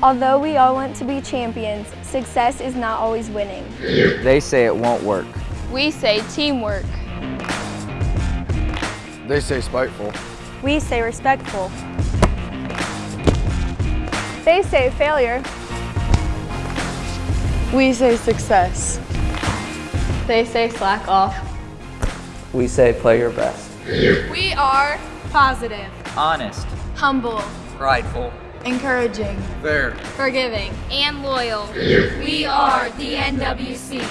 Although we all want to be champions, success is not always winning. They say it won't work. We say teamwork. They say spiteful. We say respectful. They say failure. We say success. They say slack off. We say play your best. We are positive, Honest. humble, Prideful. Encouraging. Fair. forgiving, and loyal. We are the NWC.